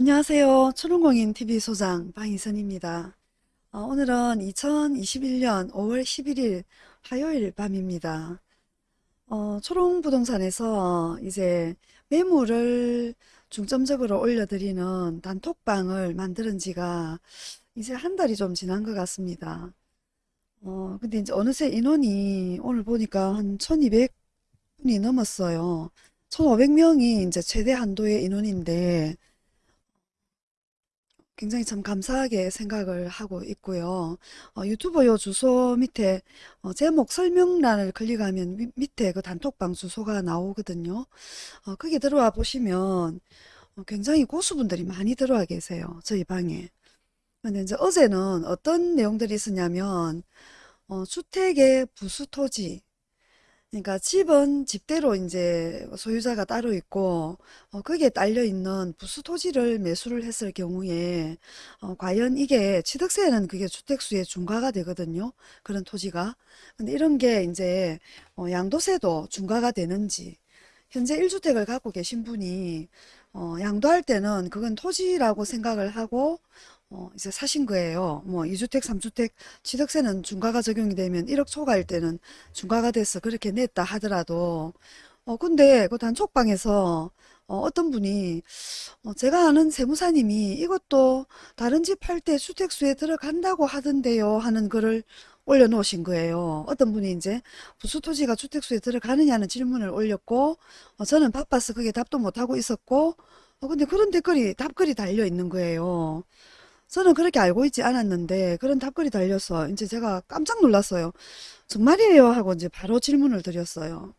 안녕하세요. 초롱공인 TV 소장 방희선입니다. 어, 오늘은 2021년 5월 11일 화요일 밤입니다. 어, 초롱부동산에서 이제 매물을 중점적으로 올려드리는 단톡방을 만드는 지가 이제 한 달이 좀 지난 것 같습니다. 어, 근데 이제 어느새 인원이 오늘 보니까 한 1200분이 넘었어요. 1500명이 이제 최대 한도의 인원인데 굉장히 참 감사하게 생각을 하고 있고요. 어, 유튜브 요 주소 밑에 어, 제목 설명란을 클릭하면 미- 밑에 그 단톡방 주소가 나오거든요. 어, 거기 들어와 보시면 어, 굉장히 고수분들이 많이 들어와 계세요. 저희 방에. 근데 이제 어제는 어떤 내용들이 있었냐면 어, 주택의 부수토지 그러니까 집은 집대로 이제 소유자가 따로 있고 어, 거기에 딸려 있는 부수 토지를 매수를 했을 경우에 어, 과연 이게 취득세는 그게 주택수에 중과가 되거든요. 그런 토지가. 근데 이런 게 이제 어, 양도세도 중과가 되는지 현재 1주택을 갖고 계신 분이 어, 양도할 때는 그건 토지라고 생각을 하고 어, 이제 사신 거예요. 뭐 2주택, 3주택 취득세는 중과가 적용이 되면 1억 초과일 때는 중과가 돼서 그렇게 냈다 하더라도 어 근데 그 단톡방에서 어, 어떤 분이 어, 제가 아는 세무사님이 이것도 다른 집 팔 때 주택수에 들어간다고 하던데요 하는 글을 올려놓으신 거예요. 어떤 분이 이제 부수토지가 주택수에 들어가느냐는 질문을 올렸고 어, 저는 바빠서 그게 답도 못하고 있었고 어, 근데 그런 댓글이 답글이 달려 있는 거예요. 저는 그렇게 알고 있지 않았는데 그런 답글이 달려서 이제 제가 깜짝 놀랐어요. 정말이에요 하고 이제 바로 질문을 드렸어요.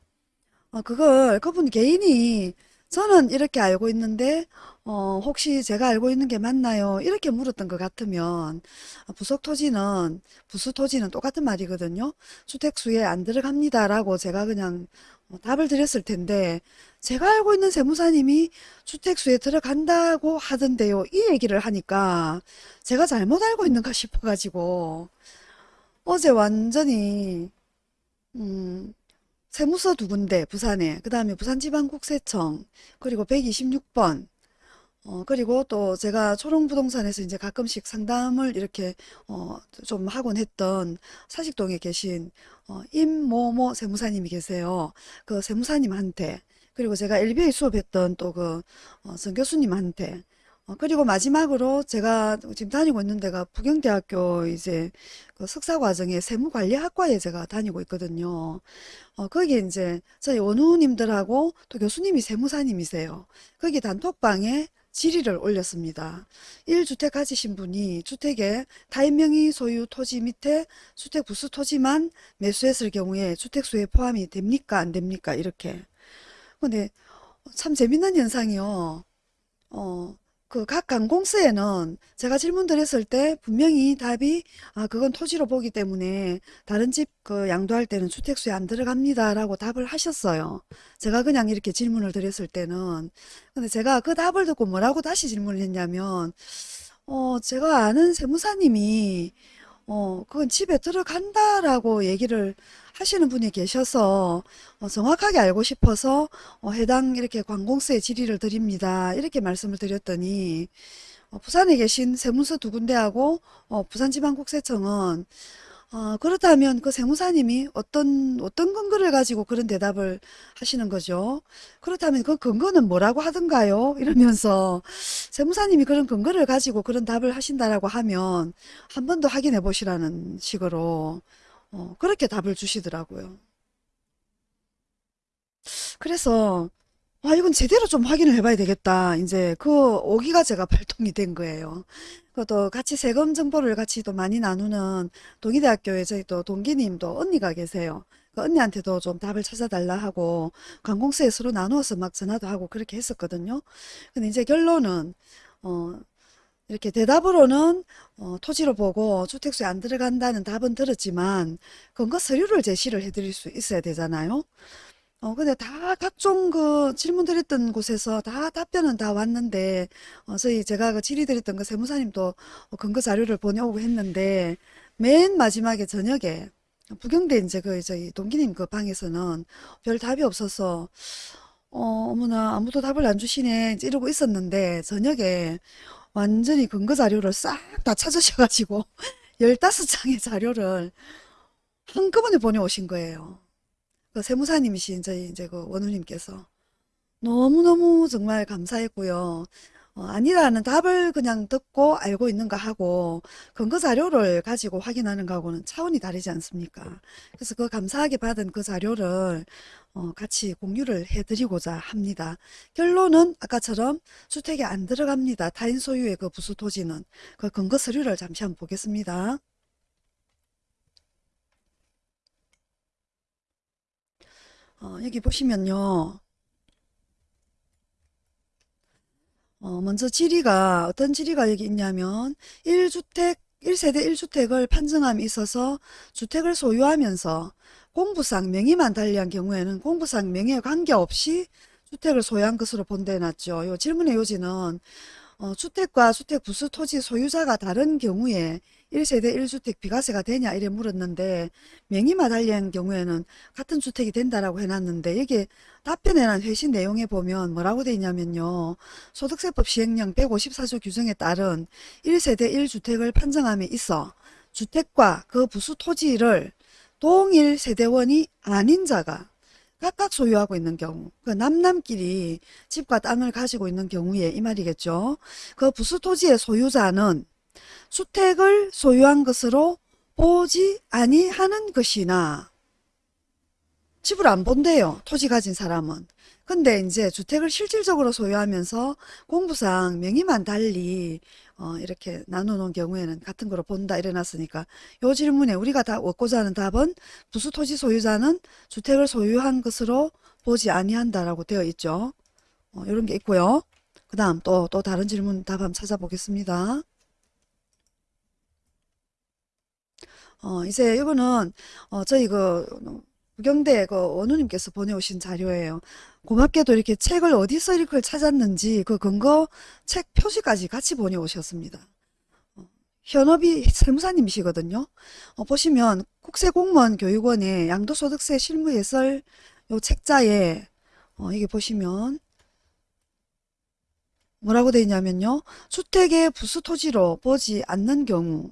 어, 그걸 그분 개인이 저는 이렇게 알고 있는데 어, 혹시 제가 알고 있는 게 맞나요? 이렇게 물었던 것 같으면 어, 부속 토지는 부수 토지는 똑같은 말이거든요. 주택수에 안 들어갑니다라고 제가 그냥 어, 답을 드렸을 텐데 제가 알고 있는 세무사님이 주택수에 들어간다고 하던데요. 이 얘기를 하니까 제가 잘못 알고 있는가 싶어가지고 어제 완전히 음, 세무서 두 군데 부산에 그 다음에 부산지방국세청 그리고 126번 어, 그리고 또 제가 초롱부동산에서 이제 가끔씩 상담을 이렇게 어, 좀 하곤 했던 사직동에 계신 어, 임모모 세무사님이 계세요. 그 세무사님한테 그리고 제가 LBA 수업했던 또그 어, 전 교수님한테 어, 그리고 마지막으로 제가 지금 다니고 있는 데가 부경대학교 이제 그 석사과정에 세무관리학과에 제가 다니고 있거든요. 어, 거기 이제 저희 원우님들하고 또 교수님이 세무사님이세요. 거기 단톡방에 질의를 올렸습니다. 1주택 가지신 분이 주택에 타인 명의 소유 토지 밑에 주택 부수 토지만 매수했을 경우에 주택수에 포함이 됩니까? 안 됩니까? 이렇게. 근데 참 재밌는 현상이요. 어, 그 각 관공서에는 제가 질문 드렸을 때 분명히 답이 아 그건 토지로 보기 때문에 다른 집 그 양도할 때는 주택수에 안 들어갑니다 라고 답을 하셨어요. 제가 그냥 이렇게 질문을 드렸을 때는 근데 제가 그 답을 듣고 뭐라고 다시 질문을 했냐면 어 제가 아는 세무사님이 어, 그건 집에 들어간다라고 얘기를 하시는 분이 계셔서 어, 정확하게 알고 싶어서 어, 해당 이렇게 관공서에 질의를 드립니다. 이렇게 말씀을 드렸더니 어, 부산에 계신 세무서 두 군데하고 어, 부산지방국세청은 어, 그렇다면 그 세무사님이 어떤 어떤 근거를 가지고 그런 대답을 하시는 거죠? 그렇다면 그 근거는 뭐라고 하던가요? 이러면서 세무사님이 그런 근거를 가지고 그런 답을 하신다라고 하면 한 번 더 확인해 보시라는 식으로 어, 그렇게 답을 주시더라고요. 그래서 아 이건 제대로 좀 확인을 해봐야 되겠다. 이제 그 오기가 제가 발동이 된 거예요. 그것도 같이 세금 정보를 같이 또 많이 나누는 동의대학교에 저희 또 동기님도 언니가 계세요. 그 언니한테도 좀 답을 찾아달라 하고 관공서에 서로 나누어서 막 전화도 하고 그렇게 했었거든요. 근데 이제 결론은 어 이렇게 대답으로는 어, 토지로 보고 주택수에 안 들어간다는 답은 들었지만 근거 서류를 제시를 해드릴 수 있어야 되잖아요. 어, 근데 다 각종 그 질문 드렸던 곳에서 다 답변은 다 왔는데, 어, 저희 제가 그 질의 드렸던 그 세무사님도 어, 근거 자료를 보내오고 했는데, 맨 마지막에 저녁에 부경대 이제 그 저희 동기님 그 방에서는 별 답이 없어서, 어, 어머나 아무도 답을 안 주시네 이러고 있었는데 저녁에 완전히 근거 자료를 싹 다 찾으셔가지고 15장의 자료를 한꺼번에 보내오신 거예요. 그 세무사님이신 저희 이제 그 원우님께서 너무너무 정말 감사했고요. 어, 아니라는 답을 그냥 듣고 알고 있는가 하고 근거 자료를 가지고 확인하는 거하고는 차원이 다르지 않습니까? 그래서 그 감사하게 받은 그 자료를 어, 같이 공유를 해드리고자 합니다. 결론은 아까처럼 주택에 안 들어갑니다. 타인 소유의 그 부수 토지는 그 근거 서류를 잠시 한번 보겠습니다. 어, 여기 보시면요. 어, 먼저 지리가 어떤 지리가 여기 있냐면 1주택 1세대 1주택을 판정함에 있어서 주택을 소유하면서 공부상 명의만 달리한 경우에는 공부상 명의에 관계없이 주택을 소유한 것으로 본대 놨죠. 요 질문의 요지는 어, 주택과 주택 부수 토지 소유자가 다른 경우에 1세대 1주택 비과세가 되냐 이래 물었는데 명의만 달리한 경우에는 같은 주택이 된다라고 해놨는데 여기 답변에 난 회신 내용에 보면 뭐라고 돼 있냐면요. 소득세법 시행령 154조 규정에 따른 1세대 1주택을 판정함에 있어 주택과 그 부수 토지를 동일 세대원이 아닌 자가 각각 소유하고 있는 경우 그 남남끼리 집과 땅을 가지고 있는 경우에 이 말이겠죠. 그 부수 토지의 소유자는 주택을 소유한 것으로 보지 아니하는 것이나 집을 안 본대요. 토지 가진 사람은. 근데 이제 주택을 실질적으로 소유하면서 공부상 명의만 달리 어, 이렇게 나누는 경우에는 같은 거로 본다 이래놨으니까 요 질문에 우리가 다 얻고자 하는 답은 부수 토지 소유자는 주택을 소유한 것으로 보지 아니한다라고 되어 있죠. 어, 이런 게 있고요. 그 다음 또, 또 다른 질문 답 한번 찾아보겠습니다. 어, 이제 이거는 어, 저희 그 부경대 그 원우님께서 보내오신 자료예요. 고맙게도 이렇게 책을 어디서 이렇게 찾았는지 그 근거 책 표지까지 같이 보내오셨습니다. 어, 현업이 세무사님이시거든요. 어, 보시면 국세공무원 교육원의 양도소득세 실무해설 요 책자에 어, 이게 보시면 뭐라고 되어 있냐면요. 주택의 부수토지로 보지 않는 경우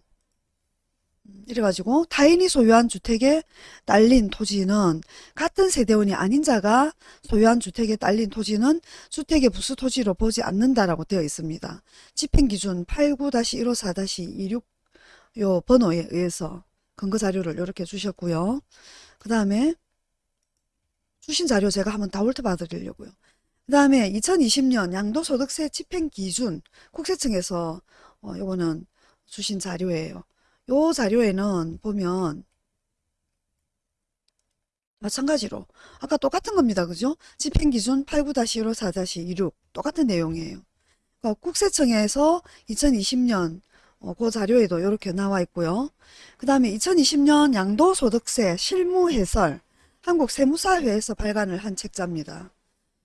이래가지고 타인이 소유한 주택에 딸린 토지는 같은 세대원이 아닌 자가 소유한 주택에 딸린 토지는 주택의 부수 토지로 보지 않는다라고 되어 있습니다. 집행기준 89-154-26 요 번호에 의해서 근거자료를 이렇게 주셨고요. 그 다음에 주신 자료 제가 한번 다 훑어봐 드리려고요. 그 다음에 2020년 양도소득세 집행기준 국세청에서 어, 요거는 주신 자료예요. 요 자료에는 보면 마찬가지로 아까 똑같은 겁니다. 그죠? 집행기준 89-154-26 똑같은 내용이에요. 그러니까 국세청에서 2020년 어, 그 자료에도 이렇게 나와 있고요. 그 다음에 2020년 양도소득세 실무해설 한국세무사회에서 발간을 한 책자입니다.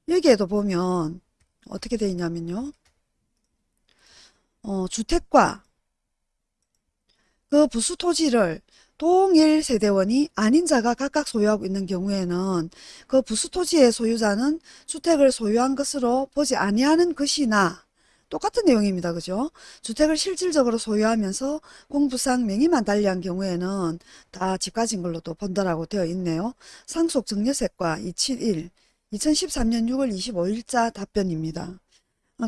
여기에도 보면 어떻게 되어 있냐면요. 어, 주택과 그 부수 토지를 동일 세대원이 아닌 자가 각각 소유하고 있는 경우에는 그 부수 토지의 소유자는 주택을 소유한 것으로 보지 아니하는 것이나 똑같은 내용입니다. 그죠? 주택을 실질적으로 소유하면서 공부상 명의만 달리한 경우에는 다 집 가진 걸로도 본다라고 되어 있네요. 상속 증여세과 271 2013년 6월 25일자 답변입니다.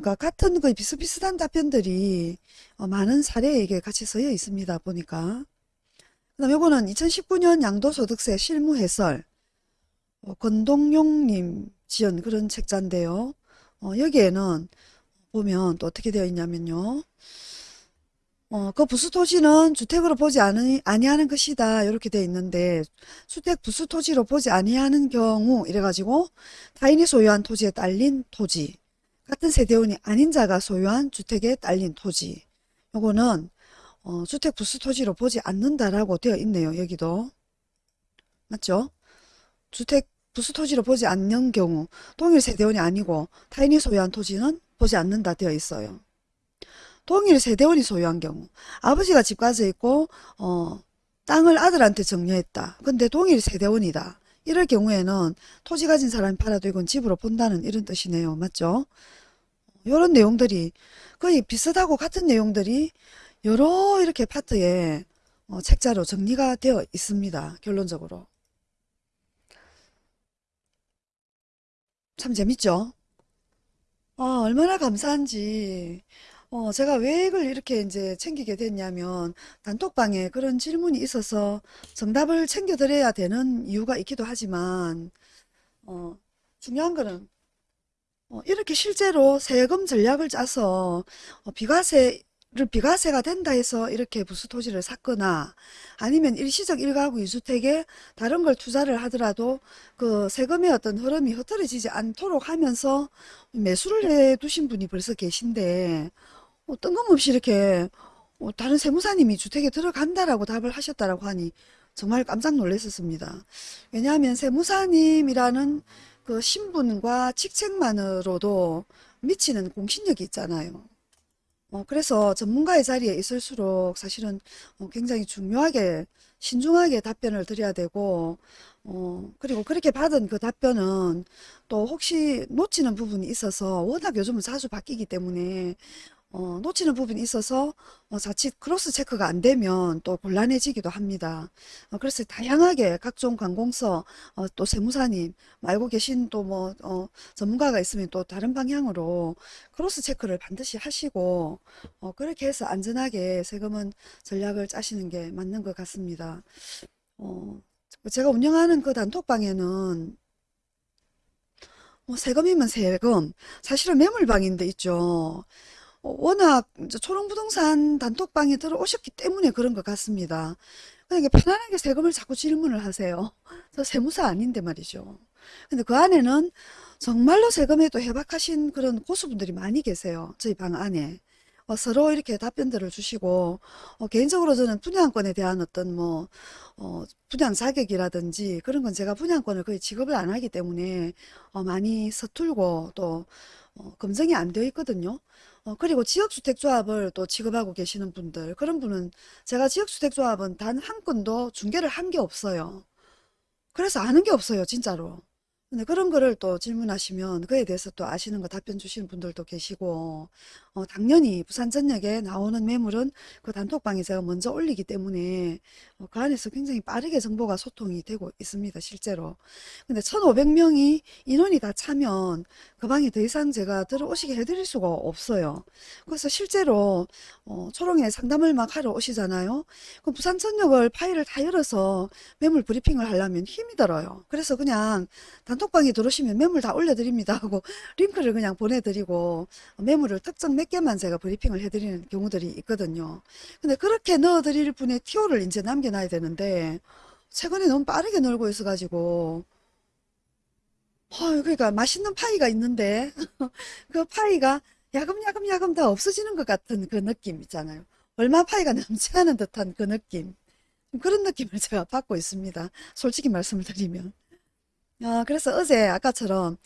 그러니까 같은 그 비슷비슷한 답변들이 어, 많은 사례에 이게 같이 써여 있습니다. 보니까. 그 다음 요거는 2019년 양도소득세 실무해설 어, 권동용님 지은 그런 책자인데요. 어, 여기에는 보면 또 어떻게 되어 있냐면요. 어, 그 부수토지는 주택으로 보지 않으, 아니하는 것이다. 이렇게 되어 있는데 주택 부수토지로 보지 아니하는 경우 이래가지고 타인이 소유한 토지에 딸린 토지 같은 세대원이 아닌 자가 소유한 주택에 딸린 토지 요거는 어, 주택 부수 토지로 보지 않는다라고 되어 있네요. 여기도 맞죠? 주택 부수 토지로 보지 않는 경우 동일 세대원이 아니고 타인이 소유한 토지는 보지 않는다 되어 있어요. 동일 세대원이 소유한 경우 아버지가 집 가져 있고 어, 땅을 아들한테 정려했다. 근데 동일 세대원이다. 이럴 경우에는 토지 가진 사람이 팔아도 이건 집으로 본다는 이런 뜻이네요. 맞죠? 이런 내용들이 거의 비슷하고 같은 내용들이 여러 이렇게 파트에 어, 책자로 정리가 되어 있습니다. 결론적으로. 참 재밌죠? 어, 얼마나 감사한지. 어, 제가 왜 이걸 이렇게 이제 챙기게 됐냐면, 단톡방에 그런 질문이 있어서 정답을 챙겨드려야 되는 이유가 있기도 하지만, 어, 중요한 거는 어, 이렇게 실제로 세금 전략을 짜서 어, 비과세 를 비과세가 된다 해서 이렇게 부수 토지를 샀거나 아니면 일시적 일가구 이주택에 다른 걸 투자를 하더라도 그 세금의 어떤 흐름이 흐트러지지 않도록 하면서 매수를 해 두신 분이 벌써 계신데 어, 뜬금없이 이렇게 어, 다른 세무사님이 주택에 들어간다라고 답을 하셨다라고 하니 정말 깜짝 놀랐었습니다. 왜냐하면 세무사님이라는 그 신분과 직책만으로도 미치는 공신력이 있잖아요. 어, 그래서 전문가의 자리에 있을수록 사실은 어, 굉장히 중요하게 신중하게 답변을 드려야 되고 어, 그리고 그렇게 받은 그 답변은 또 혹시 놓치는 부분이 있어서 워낙 요즘은 자주 바뀌기 때문에 어, 놓치는 부분이 있어서 어, 자칫 cross check가 안 되면 또 곤란해지기도 합니다. 어, 그래서 다양하게 각종 관공서 어, 또 세무사님 알고 계신 또뭐 전문가가 있으면 또 다른 방향으로 cross check를 반드시 하시고 어, 그렇게 해서 안전하게 세금은 전략을 짜시는 게 맞는 것 같습니다. 어, 제가 운영하는 그 단톡방에는 뭐 세금이면 세금 사실은 매물방인데 있죠. 어, 워낙 초롱부동산 단톡방에 들어오셨기 때문에 그런 것 같습니다. 그러니까 편안하게 세금을 자꾸 질문을 하세요. 저 세무사 아닌데 말이죠. 근데 그 안에는 정말로 세금에 또 해박하신 그런 고수분들이 많이 계세요. 저희 방 안에. 어, 서로 이렇게 답변들을 주시고 어, 개인적으로 저는 분양권에 대한 어떤 뭐 어, 분양 자격이라든지 그런 건 제가 분양권을 거의 지급을 안 하기 때문에 어, 많이 서툴고 또 어, 검증이 안 되어 있거든요. 어, 그리고 지역주택조합을 또 지급하고 계시는 분들 그런 분은 제가 지역주택조합은 단 한 건도 중개를 한 게 없어요. 그래서 아는 게 없어요 진짜로. 근데 그런 거를 또 질문하시면 그에 대해서 또 아시는 거 답변 주시는 분들도 계시고 어, 당연히 부산전역에 나오는 매물은 그 단톡방에 제가 먼저 올리기 때문에 어, 그 안에서 굉장히 빠르게 정보가 소통이 되고 있습니다 실제로. 근데 1500명이 인원이 다 차면 그 방에 더 이상 제가 들어오시게 해드릴 수가 없어요. 그래서 실제로 어, 초롱에 상담을 막 하러 오시잖아요. 그럼 부산전역을 파일을 다 열어서 매물 브리핑을 하려면 힘이 들어요. 그래서 그냥 단 톡방에 들어오시면 매물 다 올려드립니다 하고 링크를 그냥 보내드리고 매물을 특정 몇 개만 제가 브리핑을 해드리는 경우들이 있거든요. 근데 그렇게 넣어드릴 분의 티오를 이제 남겨놔야 되는데 최근에 너무 빠르게 놀고 있어가지고 어, 그러니까 맛있는 파이가 있는데 그 파이가 야금야금야금 다 없어지는 것 같은 그 느낌 있잖아요. 얼마 파이가 남지 않은 듯한 그 느낌. 그런 느낌을 제가 받고 있습니다. 솔직히 말씀을 드리면. 아, 그래서 어제 아까처럼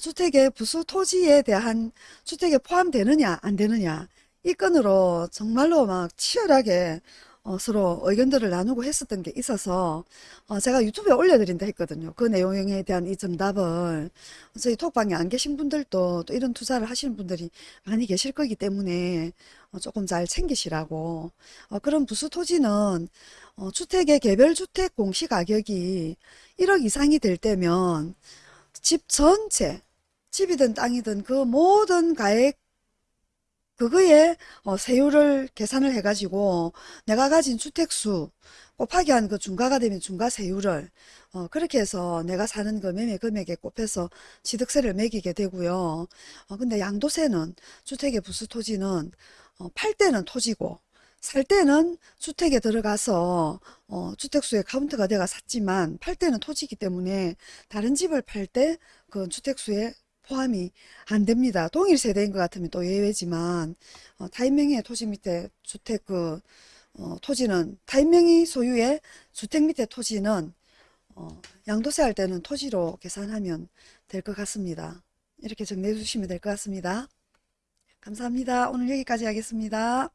주택의 부수 토지에 대한 주택에 포함되느냐 안 되느냐 이 건으로 정말로 막 치열하게 어, 서로 의견들을 나누고 했었던 게 있어서 어, 제가 유튜브에 올려드린다 했거든요. 그 내용에 대한 이 정답을 저희 톡방에 안 계신 분들도 또 이런 투자를 하시는 분들이 많이 계실 거기 때문에 어, 조금 잘 챙기시라고 어, 그런 부수 토지는 어, 주택의 개별 주택 공시 가격이 1억 이상이 될 때면 집 전체 집이든 땅이든 그 모든 가액 그거에 어, 세율을 계산을 해가지고 내가 가진 주택수 곱하기 한 그 중과가 되면 중과 세율을 어, 그렇게 해서 내가 사는 그 매매 금액에 곱해서 취득세를 매기게 되고요. 어, 근데 양도세는 주택의 부수 토지는 어, 팔 때는 토지고 살 때는 주택에 들어가서 어, 주택수에 카운트가 내가 샀지만 팔 때는 토지이기 때문에 다른 집을 팔 때 그 주택수에 포함이 안 됩니다. 동일 세대인 것 같으면 또 예외지만 어, 타인명의 토지 밑에 주택 그 어, 토지는 타인명의 소유의 주택 밑에 토지는 어, 양도세 할 때는 토지로 계산하면 될 것 같습니다. 이렇게 정리해 주시면 될 것 같습니다. 감사합니다. 오늘 여기까지 하겠습니다.